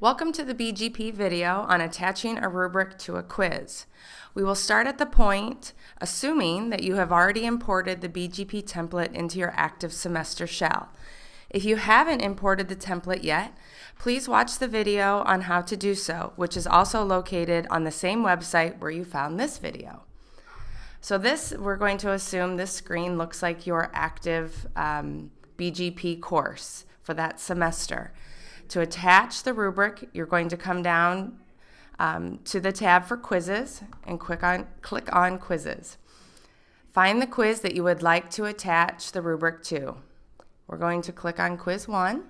Welcome to the BGP video on attaching a rubric to a quiz. We will start at the point assuming that you have already imported the BGP template into your active semester shell. If you haven't imported the template yet, please watch the video on how to do so, which is also located on the same website where you found this video. So this, we're going to assume this screen looks like your active um, BGP course for that semester. To attach the rubric, you're going to come down um, to the tab for quizzes and click on, click on quizzes. Find the quiz that you would like to attach the rubric to. We're going to click on quiz one.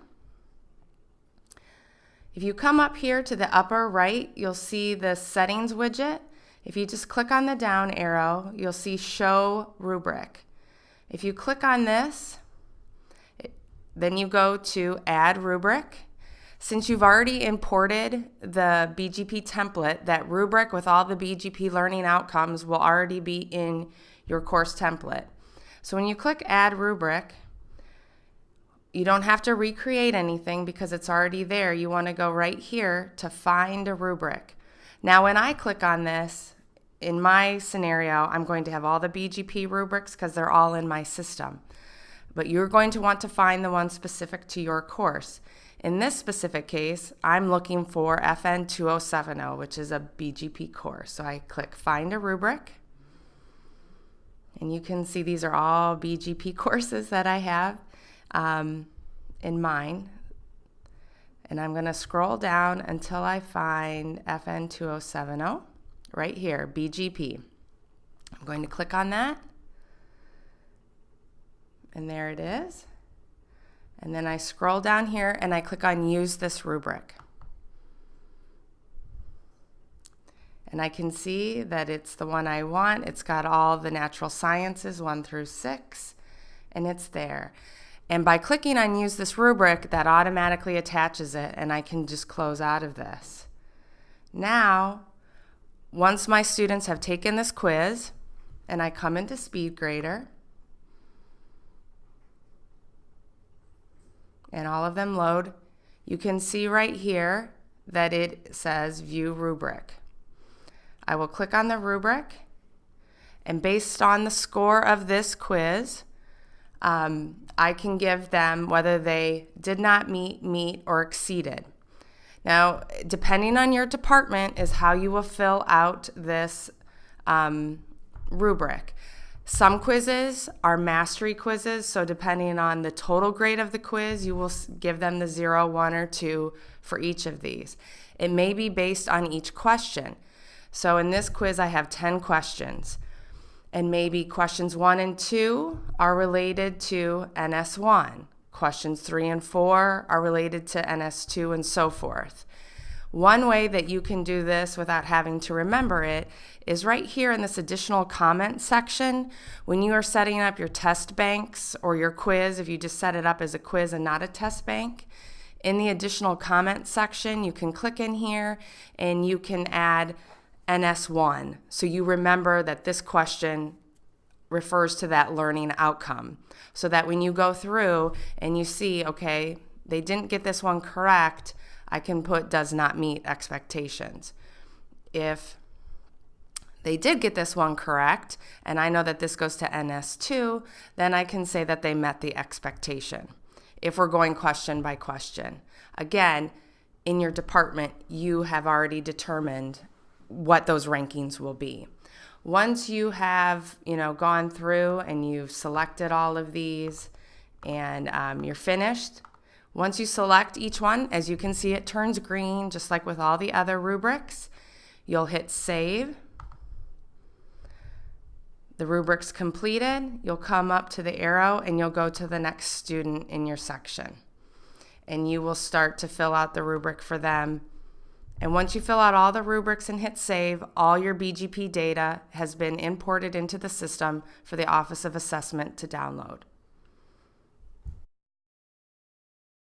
If you come up here to the upper right, you'll see the settings widget. If you just click on the down arrow, you'll see show rubric. If you click on this, then you go to add rubric since you've already imported the BGP template, that rubric with all the BGP learning outcomes will already be in your course template. So when you click Add Rubric, you don't have to recreate anything because it's already there. You want to go right here to find a rubric. Now when I click on this, in my scenario, I'm going to have all the BGP rubrics because they're all in my system. But you're going to want to find the one specific to your course. In this specific case, I'm looking for FN 2070, which is a BGP course. So I click Find a Rubric. And you can see these are all BGP courses that I have um, in mine. And I'm going to scroll down until I find FN 2070 right here, BGP. I'm going to click on that. And there it is. And then I scroll down here and I click on use this rubric. And I can see that it's the one I want. It's got all the natural sciences, one through six, and it's there. And by clicking on use this rubric, that automatically attaches it and I can just close out of this. Now, once my students have taken this quiz and I come into SpeedGrader, and all of them load, you can see right here that it says view rubric. I will click on the rubric and based on the score of this quiz, um, I can give them whether they did not meet, meet, or exceeded. Now, depending on your department is how you will fill out this um, rubric. Some quizzes are mastery quizzes, so depending on the total grade of the quiz, you will give them the zero, one, or two for each of these. It may be based on each question. So in this quiz, I have 10 questions. And maybe questions one and two are related to NS1. Questions three and four are related to NS2 and so forth. One way that you can do this without having to remember it is right here in this additional comment section. When you are setting up your test banks or your quiz, if you just set it up as a quiz and not a test bank, in the additional comment section, you can click in here and you can add NS1. So you remember that this question refers to that learning outcome. So that when you go through and you see, okay, they didn't get this one correct, I can put does not meet expectations. If they did get this one correct, and I know that this goes to NS2, then I can say that they met the expectation if we're going question by question. Again, in your department, you have already determined what those rankings will be. Once you have, you know, gone through and you've selected all of these and um, you're finished, once you select each one, as you can see, it turns green, just like with all the other rubrics. You'll hit Save. The rubric's completed. You'll come up to the arrow and you'll go to the next student in your section. And you will start to fill out the rubric for them. And once you fill out all the rubrics and hit Save, all your BGP data has been imported into the system for the Office of Assessment to download.